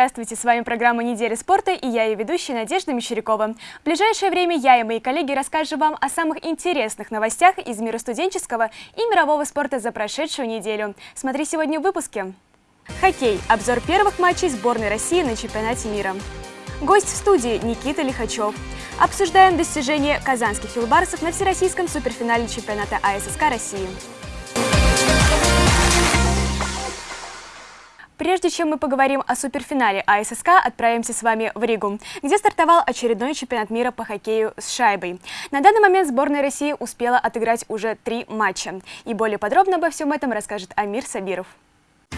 Здравствуйте, с вами программа «Неделя спорта» и я ее ведущая Надежда Мещерякова. В ближайшее время я и мои коллеги расскажем вам о самых интересных новостях из мира студенческого и мирового спорта за прошедшую неделю. Смотри сегодня в выпуске. Хоккей. Обзор первых матчей сборной России на чемпионате мира. Гость в студии Никита Лихачев. Обсуждаем достижения казанских юлбарсов на всероссийском суперфинале чемпионата АССК России. Прежде чем мы поговорим о суперфинале АССК, отправимся с вами в Ригу, где стартовал очередной чемпионат мира по хоккею с шайбой. На данный момент сборная России успела отыграть уже три матча. И более подробно обо всем этом расскажет Амир Сабиров.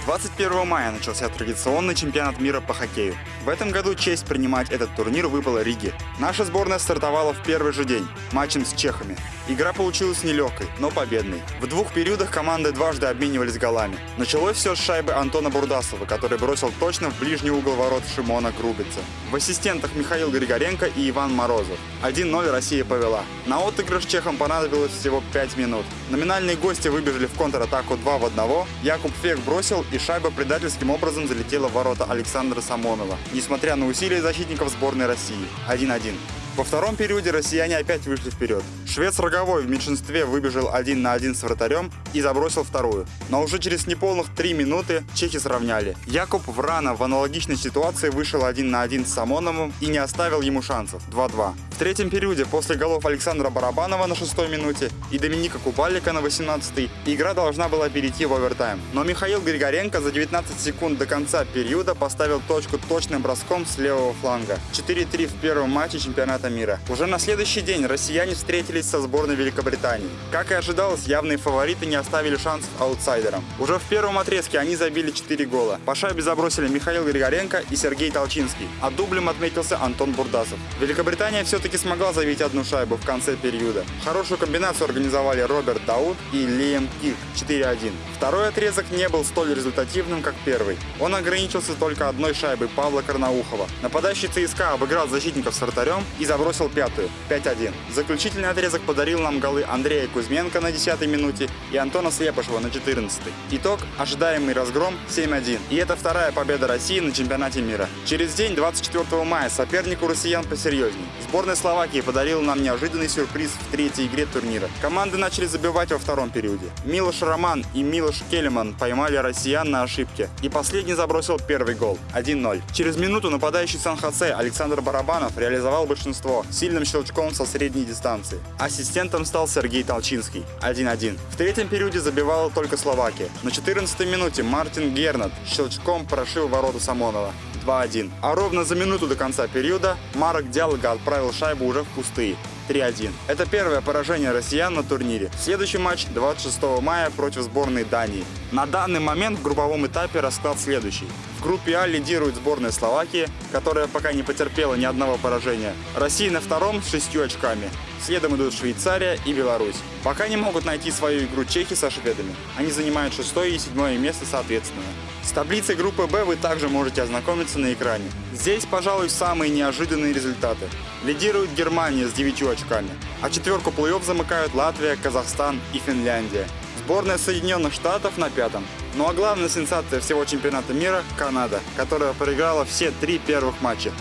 21 мая начался традиционный чемпионат мира по хоккею. В этом году честь принимать этот турнир выпала Риге. Наша сборная стартовала в первый же день, матчем с чехами. Игра получилась нелегкой, но победной. В двух периодах команды дважды обменивались голами. Началось все с шайбы Антона Бурдасова, который бросил точно в ближний угол ворот Шимона Грубица. В ассистентах Михаил Григоренко и Иван Морозов. 1-0 Россия повела. На отыгрыш чехам понадобилось всего 5 минут. Номинальные гости выбежали в контратаку 2 в 1. Якуб Фек бросил и шайба предательским образом залетела в ворота Александра Самонова, несмотря на усилия защитников сборной России. 1-1. Во втором периоде россияне опять вышли вперед. Швец Роговой в меньшинстве выбежал один на один с вратарем и забросил вторую. Но уже через неполных три минуты чехи сравняли. Якуб Врана в аналогичной ситуации вышел один на один с Самоновым и не оставил ему шансов. 2-2. Третьем периоде после голов Александра Барабанова на шестой минуте и Доминика Кубалика на 18-й игра должна была перейти в овертайм. Но Михаил Григоренко за 19 секунд до конца периода поставил точку точным броском с левого фланга. 4-3 в первом матче чемпионата мира. Уже на следующий день россияне встретились со сборной Великобритании. Как и ожидалось, явные фавориты не оставили шансов аутсайдерам. Уже в первом отрезке они забили 4 гола. По шайбе забросили Михаил Григоренко и Сергей Толчинский, а дублем отметился Антон Бурдасов. Великобритания все-таки смогла забить одну шайбу в конце периода. Хорошую комбинацию организовали Роберт Дауд и Лием Кик 4-1. Второй отрезок не был столь результативным, как первый. Он ограничился только одной шайбой Павла Карнаухова. Нападающий ЦСКА обыграл защитников с вратарем и забросил пятую, 5-1. Заключительный отрезок подарил нам голы Андрея Кузьменко на 10 минуте и Антона Слепышева на 14 -й. Итог – ожидаемый разгром 7-1. И это вторая победа России на чемпионате мира. Через день, 24 мая, соперник у россиян посерьезней. Сборная Словакии подарила нам неожиданный сюрприз в третьей игре турнира. Команды начали забивать во втором периоде. Милош Роман и Милош Келеман поймали россиян на ошибке. И последний забросил первый гол – 1-0. Через минуту нападающий Сан-Хосе Александр Барабанов реализовал большинство сильным щелчком со средней дистанции. Ассистентом стал Сергей Толчинский 1-1. В третьем периоде забивала только Словакия. На 14 минуте Мартин Гернат щелчком прошил ворота Самонова 2-1. А ровно за минуту до конца периода Марок Диалга отправил шайбу уже в пустые 3-1. Это первое поражение россиян на турнире. Следующий матч 26 мая против сборной Дании. На данный момент в групповом этапе расклад следующий. В группе А лидирует сборная Словакии, которая пока не потерпела ни одного поражения. Россия на втором с шестью очками. Следом идут Швейцария и Беларусь. Пока не могут найти свою игру чехи со шведами. Они занимают шестое и седьмое место соответственно. С таблицей группы Б вы также можете ознакомиться на экране. Здесь, пожалуй, самые неожиданные результаты. Лидирует Германия с 9 очками, а четверку плей-офф замыкают Латвия, Казахстан и Финляндия. Сборная Соединенных Штатов на пятом. Ну а главная сенсация всего чемпионата мира – Канада, которая проиграла все три первых матча.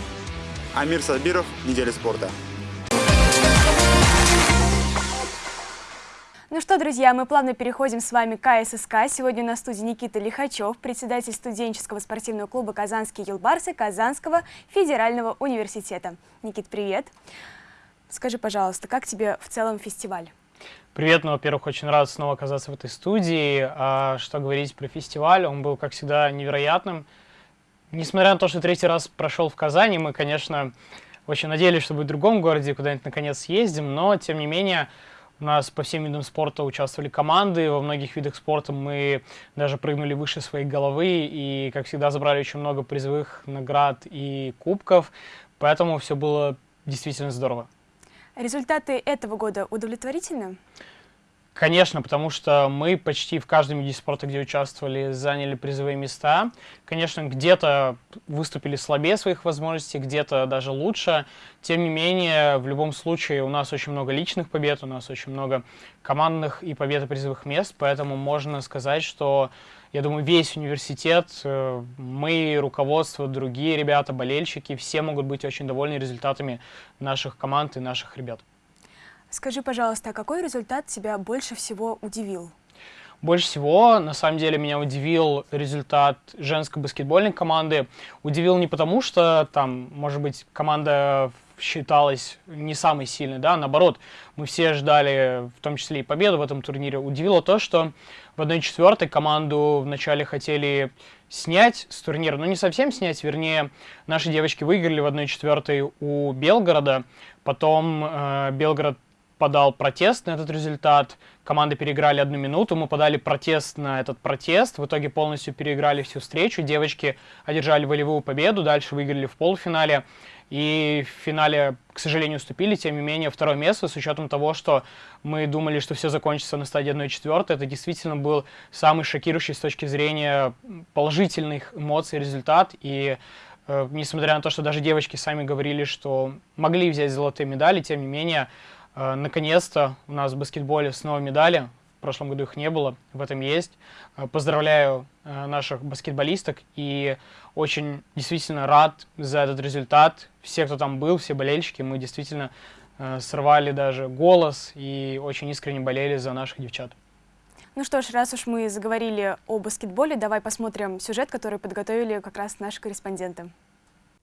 Амир Сабиров, Неделя спорта. Ну что, друзья, мы плавно переходим с вами к КССК. Сегодня на студии Никита Лихачев, председатель студенческого спортивного клуба «Казанские Елбарсы» Казанского федерального университета. Никит, привет. Скажи, пожалуйста, как тебе в целом фестиваль? Привет, ну, во-первых, очень рад снова оказаться в этой студии. А что говорить про фестиваль, он был, как всегда, невероятным. Несмотря на то, что третий раз прошел в Казани, мы, конечно, очень надеялись, что будет в другом городе, куда-нибудь наконец съездим, но, тем не менее, у нас по всем видам спорта участвовали команды, во многих видах спорта мы даже прыгнули выше своей головы и, как всегда, забрали очень много призовых наград и кубков, поэтому все было действительно здорово. Результаты этого года удовлетворительны? Конечно, потому что мы почти в каждом виде спорта, где участвовали, заняли призовые места. Конечно, где-то выступили слабее своих возможностей, где-то даже лучше. Тем не менее, в любом случае у нас очень много личных побед, у нас очень много командных и побед призовых мест, поэтому можно сказать, что, я думаю, весь университет, э, мы, руководство, другие ребята, болельщики, все могут быть очень довольны результатами наших команд и наших ребят. Скажи, пожалуйста, а какой результат тебя больше всего удивил? Больше всего, на самом деле, меня удивил результат женской баскетбольной команды. Удивил не потому, что там, может быть, команда считалась не самой сильной, да, наоборот, мы все ждали, в том числе и победу в этом турнире. Удивило то, что в 1-4 команду вначале хотели снять с турнира, ну не совсем снять, вернее, наши девочки выиграли в 1-4 у Белгорода, потом э, Белгород подал протест на этот результат. Команды переиграли одну минуту, мы подали протест на этот протест. В итоге полностью переиграли всю встречу. Девочки одержали волевую победу, дальше выиграли в полуфинале. И в финале, к сожалению, уступили. Тем не менее, второе место, с учетом того, что мы думали, что все закончится на стадии 1-4, это действительно был самый шокирующий с точки зрения положительных эмоций результат. И э, несмотря на то, что даже девочки сами говорили, что могли взять золотые медали, тем не менее, наконец-то у нас в баскетболе снова медали. В прошлом году их не было, в этом есть. Э, поздравляю э, наших баскетболисток и очень действительно рад за этот результат. Все, кто там был, все болельщики, мы действительно сорвали даже голос и очень искренне болели за наших девчат. Ну что ж, раз уж мы заговорили о баскетболе, давай посмотрим сюжет, который подготовили как раз наши корреспонденты.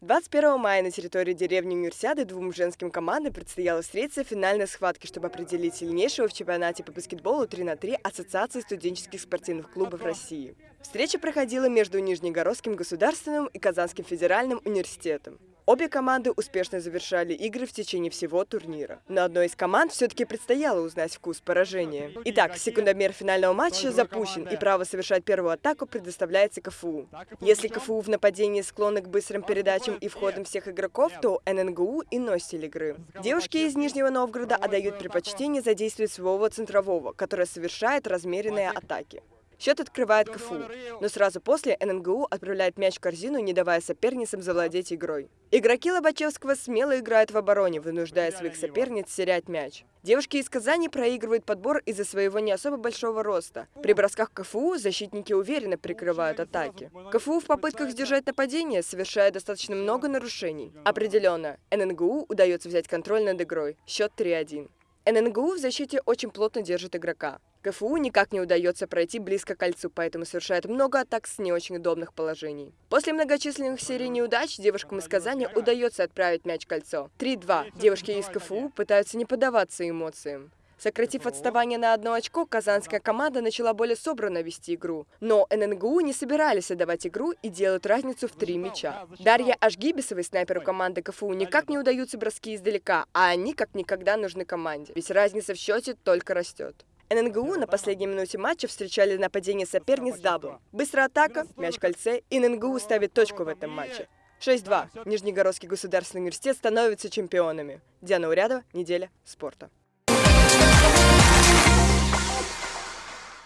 21 мая на территории деревни Универсиады двум женским командам предстояло встретиться в финальной схватке, чтобы определить сильнейшего в чемпионате по баскетболу 3 на 3 Ассоциации студенческих спортивных клубов России. Встреча проходила между Нижнегородским государственным и Казанским федеральным университетом. Обе команды успешно завершали игры в течение всего турнира. Но одной из команд все-таки предстояло узнать вкус поражения. Итак, секундомер финального матча запущен, и право совершать первую атаку предоставляется КФУ. Если КФУ в нападении склонны к быстрым передачам и входам всех игроков, то ННГУ иной стиль игры. Девушки из Нижнего Новгорода отдают предпочтение задействовать своего центрового, который совершает размеренные атаки. Счет открывает КФУ, но сразу после ННГУ отправляет мяч в корзину, не давая соперницам завладеть игрой. Игроки Лобачевского смело играют в обороне, вынуждая своих соперниц терять мяч. Девушки из Казани проигрывают подбор из-за своего не особо большого роста. При бросках КФУ защитники уверенно прикрывают атаки. КФУ в попытках сдержать нападение совершает достаточно много нарушений. Определенно, ННГУ удается взять контроль над игрой. Счет 3-1. ННГУ в защите очень плотно держит игрока. КФУ никак не удается пройти близко к кольцу, поэтому совершает много атак с не очень удобных положений. После многочисленных серий неудач девушкам из Казани удается отправить мяч в кольцо. 3-2. Девушки из КФУ пытаются не поддаваться эмоциям. Сократив отставание на одно очко, казанская команда начала более собранно вести игру. Но ННГУ не собирались отдавать игру и делают разницу в три мяча. Дарья Ашгибисовой, снайперу команды КФУ, никак не удаются броски издалека, а они как никогда нужны команде. Ведь разница в счете только растет. ННГУ на последней минуте матча встречали нападение соперниц даблом. Быстрая атака, мяч в кольце, и ННГУ ставит точку в этом матче. 6-2. Нижнегородский государственный университет становится чемпионами. Диана Урядова, неделя спорта.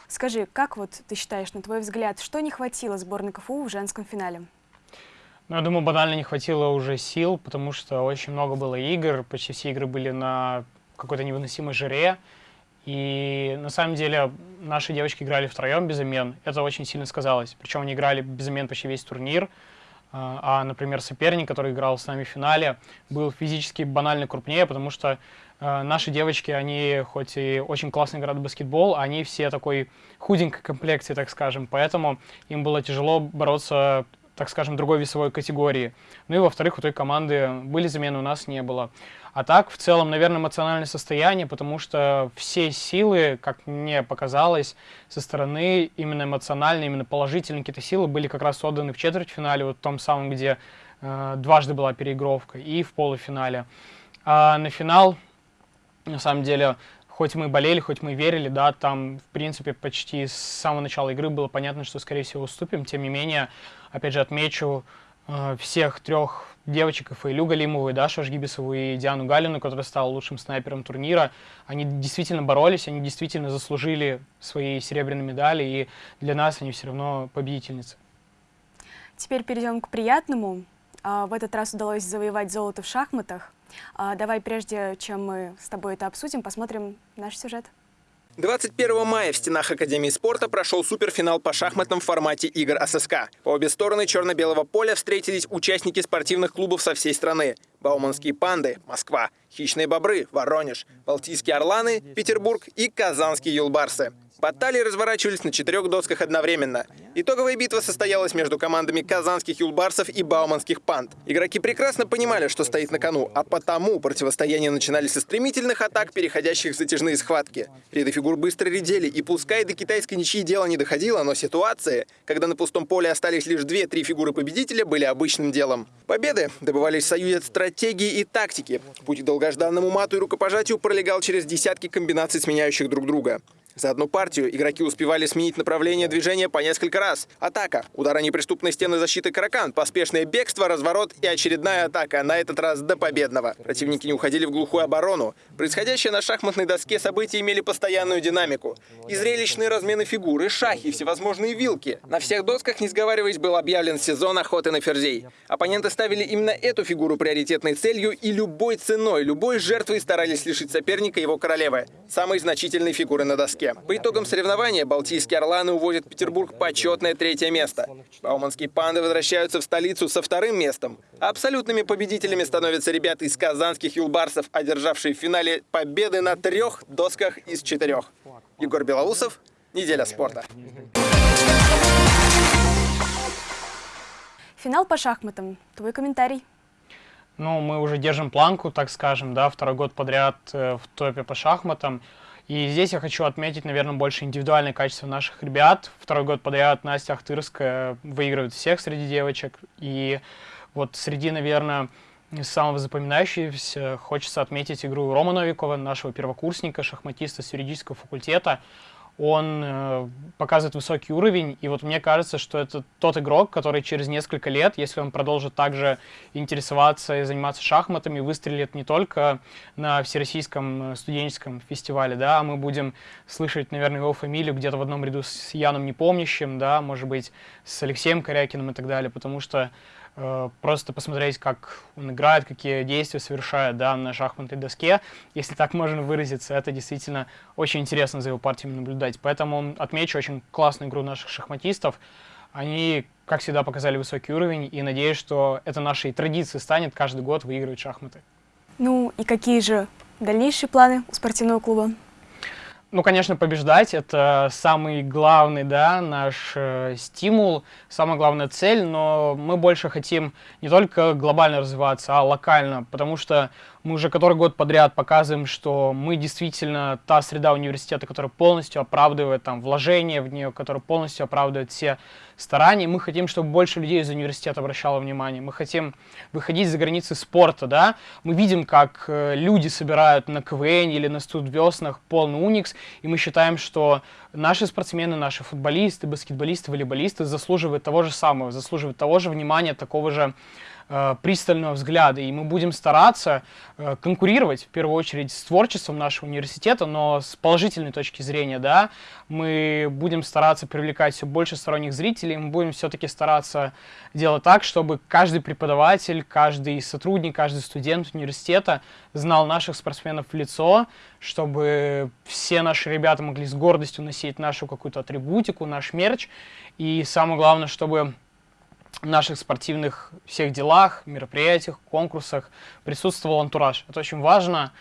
Скажи, как вот ты считаешь, на твой взгляд, что не хватило сборной КФУ в женском финале? Ну, я думаю, банально не хватило уже сил, потому что очень много было игр, почти все игры были на какой-то невыносимой жаре. И на самом деле наши девочки играли втроем без замен. Это очень сильно сказалось. Причем они играли без замен почти весь турнир. А, а, например, соперник, который играл с нами в финале, был физически банально крупнее, потому что э, наши девочки, они хоть и очень классно играют в баскетбол, они все такой худенькой комплекции, так скажем. Поэтому им было тяжело бороться так скажем, другой весовой категории. Ну и во-вторых, у той команды были замены, у нас не было. А так, в целом, наверное, эмоциональное состояние, потому что все силы, как мне показалось, со стороны именно эмоциональные, именно положительные какие-то силы были как раз отданы в четвертьфинале, вот в том самом, где э, дважды была переигровка, и в полуфинале. А на финал, на самом деле, хоть мы болели, хоть мы верили, да, там, в принципе, почти с самого начала игры было понятно, что, скорее всего, уступим. Тем не менее, опять же, отмечу, всех трех девочек, и Фаилю Галимову, и Дашу Ашгибисову, и Диану Галину, которая стала лучшим снайпером турнира. Они действительно боролись, они действительно заслужили свои серебряные медали, и для нас они все равно победительницы. Теперь перейдем к приятному. А, в этот раз удалось завоевать золото в шахматах. А, давай, прежде чем мы с тобой это обсудим, посмотрим наш сюжет. 21 мая в стенах Академии спорта прошел суперфинал по шахматном формате игр ССК. По обе стороны черно-белого поля встретились участники спортивных клубов со всей страны. Бауманские панды – Москва, Хищные бобры – Воронеж, Балтийские орланы – Петербург и Казанские юлбарсы. Баталии разворачивались на четырех досках одновременно. Итоговая битва состоялась между командами казанских юлбарсов и бауманских панд. Игроки прекрасно понимали, что стоит на кону, а потому противостояние начинались со стремительных атак, переходящих в затяжные схватки. Ряды фигур быстро редели, и пускай до китайской ничьи дело не доходило, но ситуации, когда на пустом поле остались лишь две-три фигуры победителя, были обычным делом. Победы добывались в союзе от стратегии и тактики. Путь к долгожданному мату и рукопожатию пролегал через десятки комбинаций, сменяющих друг друга. За одну партию игроки успевали сменить направление движения по несколько раз. Атака, удар о неприступной стены защиты Каракан, поспешное бегство, разворот и очередная атака, на этот раз до победного. Противники не уходили в глухую оборону. Происходящее на шахматной доске события имели постоянную динамику. И зрелищные размены фигуры, шахи, всевозможные вилки. На всех досках, не сговариваясь, был объявлен сезон охоты на ферзей. Оппоненты ставили именно эту фигуру приоритетной целью и любой ценой, любой жертвой старались лишить соперника его королевы, самой значительной фигуры на доске доске. По итогам соревнования Балтийские Орланы увозят Петербург почетное третье место. Бауманские панды возвращаются в столицу со вторым местом. Абсолютными победителями становятся ребята из казанских юлбарсов, одержавшие в финале победы на трех досках из четырех. Егор Белоусов, Неделя спорта. Финал по шахматам. Твой комментарий? Ну, мы уже держим планку, так скажем, да, второй год подряд э, в топе по шахматам. И здесь я хочу отметить, наверное, больше индивидуальное качество наших ребят. Второй год подряд Настя Ахтырская выигрывает всех среди девочек. И вот среди, наверное, самого запоминающегося хочется отметить игру Рома Новикова, нашего первокурсника, шахматиста с юридического факультета он э, показывает высокий уровень, и вот мне кажется, что это тот игрок, который через несколько лет, если он продолжит также интересоваться и заниматься шахматами, выстрелит не только на Всероссийском э, студенческом фестивале, да, а мы будем слышать, наверное, его фамилию где-то в одном ряду с Яном Непомнящим, да, может быть, с Алексеем Корякиным и так далее, потому что просто посмотреть, как он играет, какие действия совершает да, на шахматной доске, если так можно выразиться, это действительно очень интересно за его партиями наблюдать. Поэтому отмечу очень классную игру наших шахматистов. Они, как всегда, показали высокий уровень, и надеюсь, что это нашей традицией станет каждый год выигрывать шахматы. Ну и какие же дальнейшие планы у спортивного клуба? Ну, конечно, побеждать — это самый главный, да, наш э, стимул, самая главная цель, но мы больше хотим не только глобально развиваться, а локально, потому что мы уже который год подряд показываем, что мы действительно та среда университета, которая полностью оправдывает там вложения в нее, которая полностью оправдывает все старания. Мы хотим, чтобы больше людей из университета обращало внимание. Мы хотим выходить за границы спорта, да. Мы видим, как э, люди собирают на КВН или на студвеснах полный уникс, и мы считаем, что наши спортсмены, наши футболисты, баскетболисты, волейболисты заслуживают того же самого, заслуживают того же внимания, такого же пристального взгляда, и мы будем стараться э, конкурировать, в первую очередь, с творчеством нашего университета, но с положительной точки зрения, да, мы будем стараться привлекать все больше сторонних зрителей, мы будем все-таки стараться делать так, чтобы каждый преподаватель, каждый сотрудник, каждый студент университета знал наших спортсменов в лицо, чтобы все наши ребята могли с гордостью носить нашу какую-то атрибутику, наш мерч, и самое главное, чтобы наших спортивных всех делах, мероприятиях, конкурсах присутствовал антураж. Это очень важно.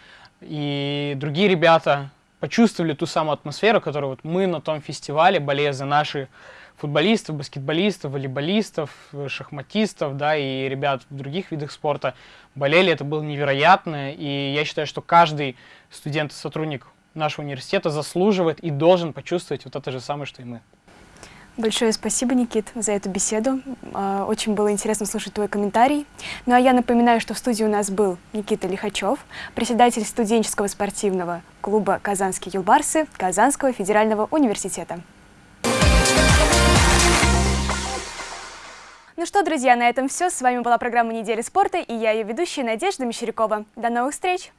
И другие ребята почувствовали ту самую атмосферу, которую вот мы на том фестивале, болея за наши футболистов, баскетболистов, волейболистов, шахматистов, да, и ребят в других видах спорта болели. Это было невероятно. И я считаю, что каждый студент и сотрудник нашего университета заслуживает и должен почувствовать вот это же самое, что и мы. Большое спасибо, Никит, за эту беседу. А, очень было интересно слушать твой комментарий. Ну а я напоминаю, что в студии у нас был Никита Лихачев, председатель студенческого спортивного клуба «Казанские юлбарсы» Казанского федерального университета. Ну что, друзья, на этом все. С вами была программа «Неделя спорта» и я ее ведущая Надежда Мещерякова. До новых встреч!